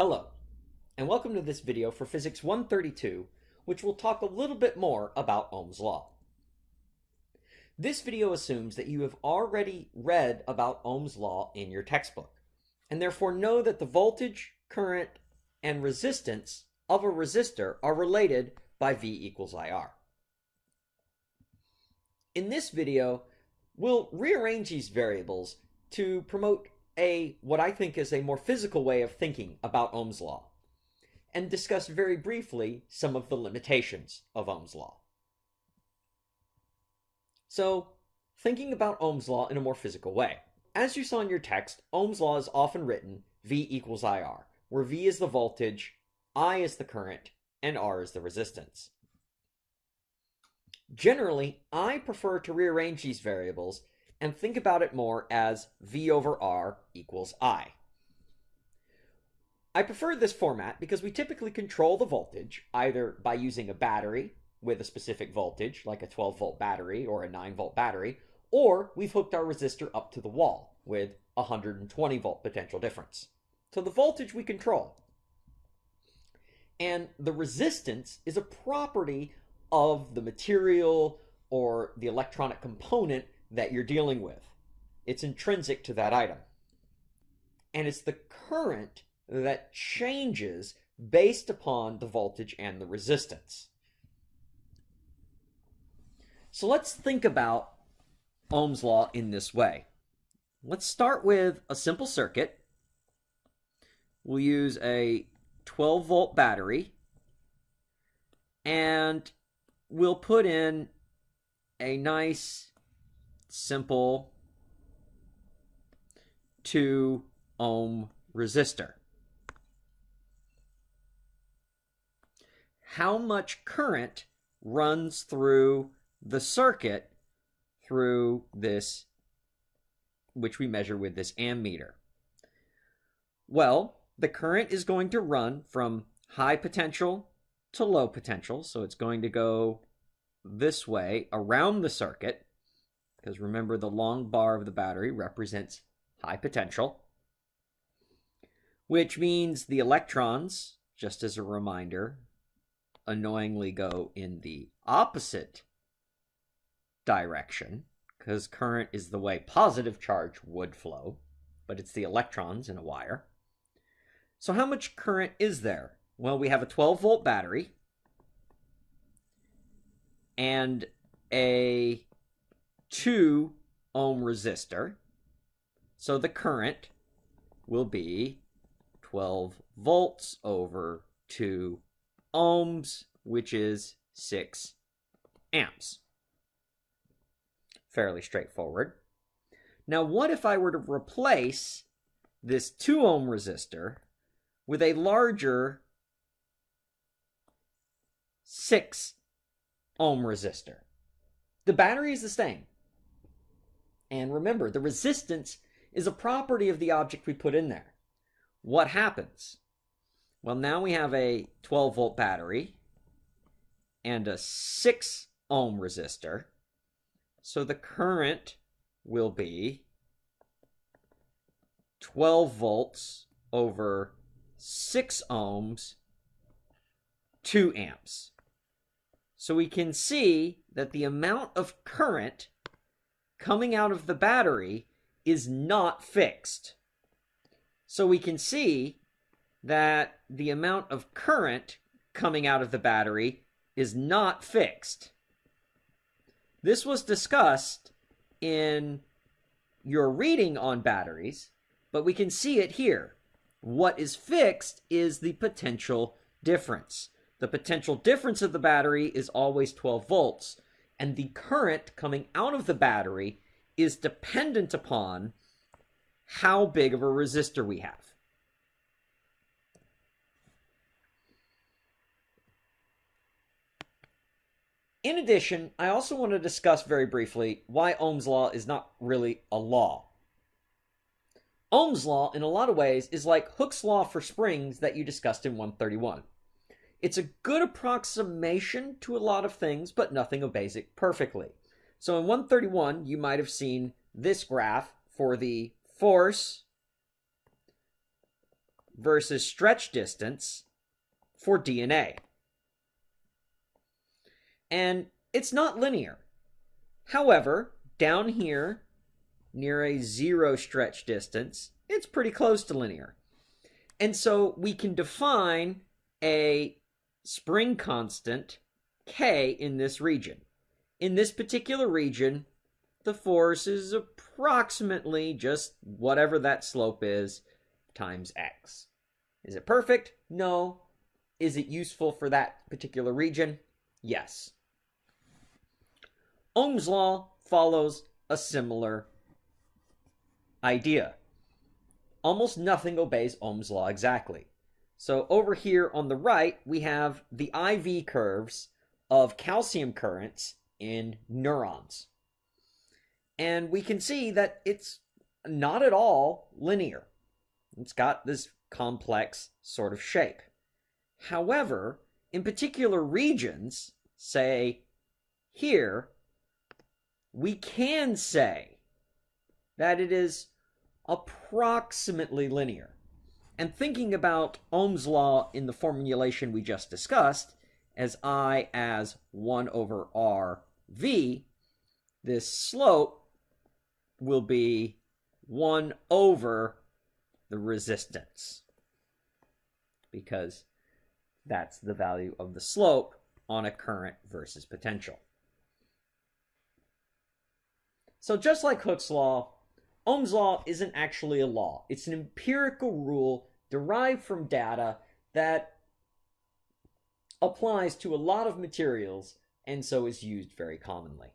Hello, and welcome to this video for Physics 132, which will talk a little bit more about Ohm's Law. This video assumes that you have already read about Ohm's Law in your textbook, and therefore know that the voltage, current, and resistance of a resistor are related by V equals IR. In this video, we'll rearrange these variables to promote a what I think is a more physical way of thinking about Ohm's law and discuss very briefly some of the limitations of Ohm's law. So, thinking about Ohm's law in a more physical way. As you saw in your text, Ohm's law is often written V equals IR, where V is the voltage, I is the current, and R is the resistance. Generally, I prefer to rearrange these variables and think about it more as V over R equals I. I prefer this format because we typically control the voltage either by using a battery with a specific voltage, like a 12 volt battery or a 9 volt battery, or we've hooked our resistor up to the wall with a 120 volt potential difference. So the voltage we control. And the resistance is a property of the material or the electronic component that you're dealing with. It's intrinsic to that item. And it's the current that changes based upon the voltage and the resistance. So let's think about Ohm's law in this way. Let's start with a simple circuit. We'll use a 12 volt battery and we'll put in a nice simple 2 ohm resistor. How much current runs through the circuit through this, which we measure with this ammeter? Well, the current is going to run from high potential to low potential. So it's going to go this way around the circuit because remember the long bar of the battery represents high potential, which means the electrons, just as a reminder, annoyingly go in the opposite direction because current is the way positive charge would flow, but it's the electrons in a wire. So how much current is there? Well, we have a 12 volt battery and a 2 ohm resistor. So the current will be 12 volts over 2 ohms, which is 6 amps. Fairly straightforward. Now, what if I were to replace this 2 ohm resistor with a larger 6 ohm resistor? The battery is the same. And remember, the resistance is a property of the object we put in there. What happens? Well, now we have a 12 volt battery and a 6 ohm resistor. So the current will be 12 volts over 6 ohms, 2 amps. So we can see that the amount of current coming out of the battery is not fixed. So we can see that the amount of current coming out of the battery is not fixed. This was discussed in your reading on batteries, but we can see it here. What is fixed is the potential difference. The potential difference of the battery is always 12 volts, and the current coming out of the battery is dependent upon how big of a resistor we have. In addition, I also want to discuss very briefly why Ohm's law is not really a law. Ohm's law, in a lot of ways, is like Hooke's law for springs that you discussed in 131. It's a good approximation to a lot of things, but nothing obeys it perfectly. So in 131, you might have seen this graph for the force versus stretch distance for DNA. And it's not linear. However, down here, near a zero stretch distance, it's pretty close to linear. And so we can define a spring constant K in this region. In this particular region, the force is approximately just whatever that slope is times x. Is it perfect? No. Is it useful for that particular region? Yes. Ohm's law follows a similar idea. Almost nothing obeys Ohm's law exactly. So over here on the right, we have the IV curves of calcium currents in neurons. And we can see that it's not at all linear. It's got this complex sort of shape. However, in particular regions, say here, we can say that it is approximately linear. And thinking about Ohm's law in the formulation we just discussed, as I as 1 over R V, this slope will be 1 over the resistance because that's the value of the slope on a current versus potential. So just like Hooke's law, Ohm's law isn't actually a law. It's an empirical rule derived from data that applies to a lot of materials and so is used very commonly.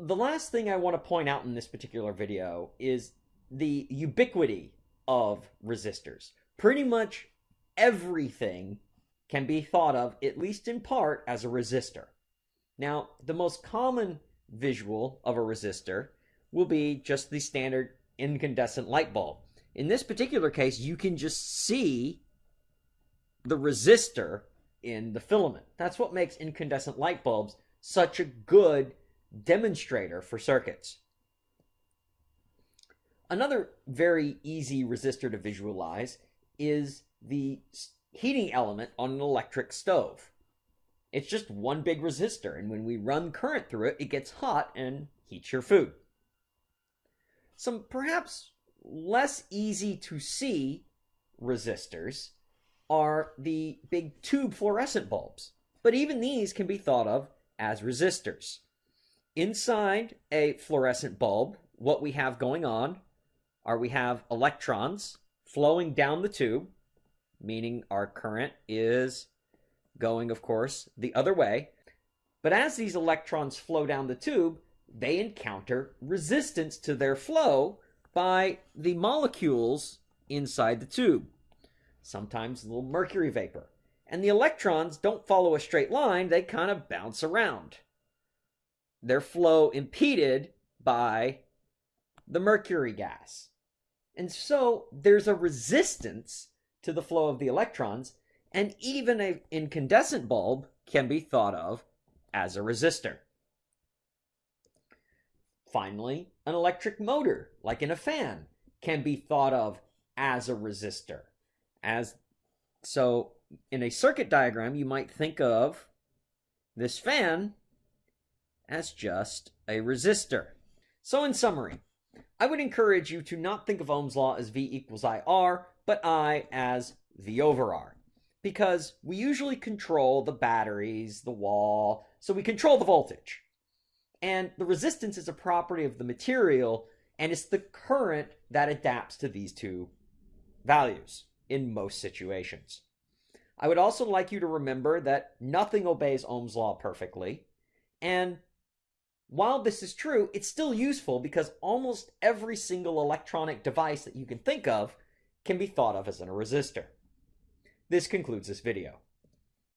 the last thing I want to point out in this particular video is the ubiquity of resistors. Pretty much everything can be thought of, at least in part, as a resistor. Now, the most common visual of a resistor will be just the standard incandescent light bulb. In this particular case, you can just see the resistor in the filament. That's what makes incandescent light bulbs such a good demonstrator for circuits. Another very easy resistor to visualize is the heating element on an electric stove. It's just one big resistor, and when we run current through it, it gets hot and heats your food. Some perhaps less easy to see resistors are the big tube fluorescent bulbs, but even these can be thought of as resistors. Inside a fluorescent bulb, what we have going on are we have electrons flowing down the tube, meaning our current is going, of course, the other way. But as these electrons flow down the tube, they encounter resistance to their flow by the molecules inside the tube, sometimes little mercury vapor. And the electrons don't follow a straight line, they kind of bounce around their flow impeded by the mercury gas. And so there's a resistance to the flow of the electrons, and even an incandescent bulb can be thought of as a resistor. Finally, an electric motor, like in a fan, can be thought of as a resistor. As so in a circuit diagram, you might think of this fan as just a resistor. So in summary, I would encourage you to not think of Ohm's law as V equals IR, but I as V over R. Because we usually control the batteries, the wall, so we control the voltage. And the resistance is a property of the material, and it's the current that adapts to these two values in most situations. I would also like you to remember that nothing obeys Ohm's law perfectly, and while this is true, it's still useful because almost every single electronic device that you can think of can be thought of as a resistor. This concludes this video.